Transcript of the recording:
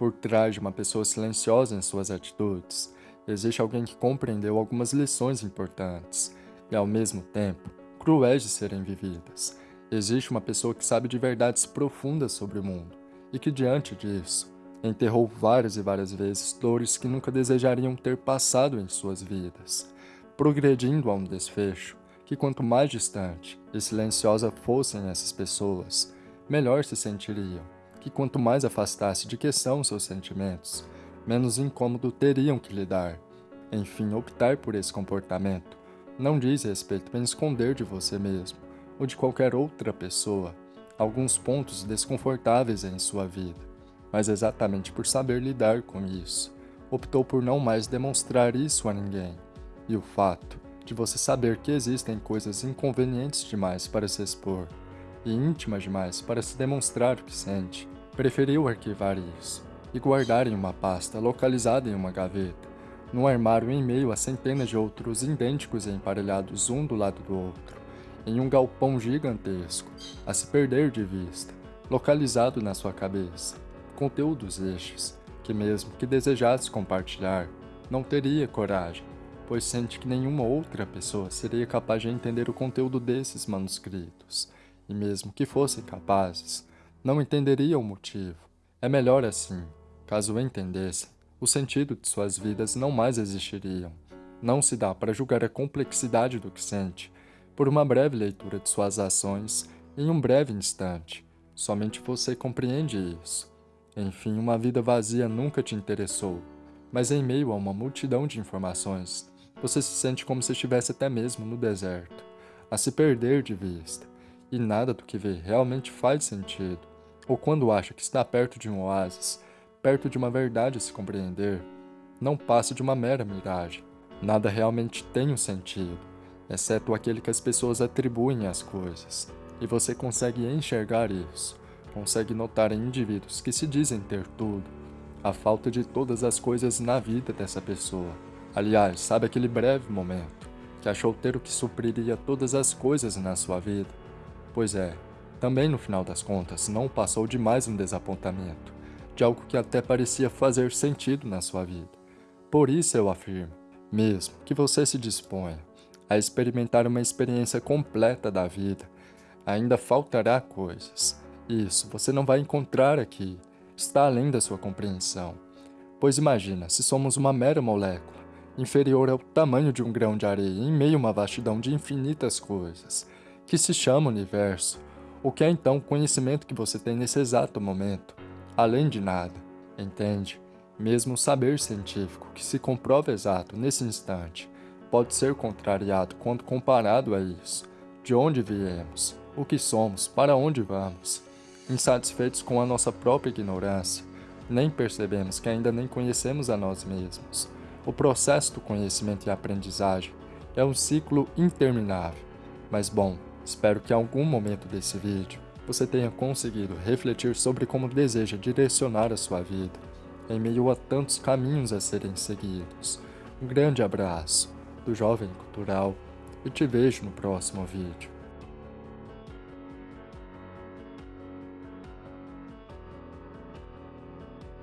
Por trás de uma pessoa silenciosa em suas atitudes, existe alguém que compreendeu algumas lições importantes e, ao mesmo tempo, cruéis de serem vividas. Existe uma pessoa que sabe de verdades profundas sobre o mundo e que, diante disso, enterrou várias e várias vezes dores que nunca desejariam ter passado em suas vidas, progredindo a um desfecho que, quanto mais distante e silenciosa fossem essas pessoas, melhor se sentiriam, que quanto mais afastasse de que são seus sentimentos, menos incômodo teriam que lidar. Enfim, optar por esse comportamento não diz respeito em esconder de você mesmo ou de qualquer outra pessoa alguns pontos desconfortáveis em sua vida, mas exatamente por saber lidar com isso, optou por não mais demonstrar isso a ninguém. E o fato de você saber que existem coisas inconvenientes demais para se expor e íntimas demais para se demonstrar o que sente, preferiu arquivar isso e guardar em uma pasta localizada em uma gaveta, num armário em meio a centenas de outros idênticos e emparelhados um do lado do outro, em um galpão gigantesco, a se perder de vista, localizado na sua cabeça, conteúdos estes, que mesmo que desejasse compartilhar, não teria coragem, pois sente que nenhuma outra pessoa seria capaz de entender o conteúdo desses manuscritos, e mesmo que fossem capazes, não entenderia o motivo. É melhor assim, caso entendessem, o sentido de suas vidas não mais existiriam. Não se dá para julgar a complexidade do que sente por uma breve leitura de suas ações em um breve instante. Somente você compreende isso. Enfim, uma vida vazia nunca te interessou, mas em meio a uma multidão de informações, você se sente como se estivesse até mesmo no deserto, a se perder de vista, e nada do que vê realmente faz sentido. Ou quando acha que está perto de um oásis, perto de uma verdade a se compreender, não passa de uma mera miragem. Nada realmente tem um sentido, exceto aquele que as pessoas atribuem às coisas. E você consegue enxergar isso, consegue notar em indivíduos que se dizem ter tudo, a falta de todas as coisas na vida dessa pessoa. Aliás, sabe aquele breve momento que achou ter o que supriria todas as coisas na sua vida? Pois é, também no final das contas não passou de mais um desapontamento de algo que até parecia fazer sentido na sua vida. Por isso eu afirmo, mesmo que você se disponha a experimentar uma experiência completa da vida, ainda faltará coisas. Isso você não vai encontrar aqui, está além da sua compreensão. Pois imagina, se somos uma mera molécula, inferior ao tamanho de um grão de areia em meio a uma vastidão de infinitas coisas, que se chama universo, o que é então o conhecimento que você tem nesse exato momento, além de nada, entende? Mesmo o saber científico que se comprova exato nesse instante pode ser contrariado quando comparado a isso. De onde viemos, o que somos, para onde vamos. Insatisfeitos com a nossa própria ignorância, nem percebemos que ainda nem conhecemos a nós mesmos. O processo do conhecimento e aprendizagem é um ciclo interminável. Mas bom, espero que em algum momento desse vídeo você tenha conseguido refletir sobre como deseja direcionar a sua vida, em meio a tantos caminhos a serem seguidos. Um grande abraço do Jovem Cultural e te vejo no próximo vídeo.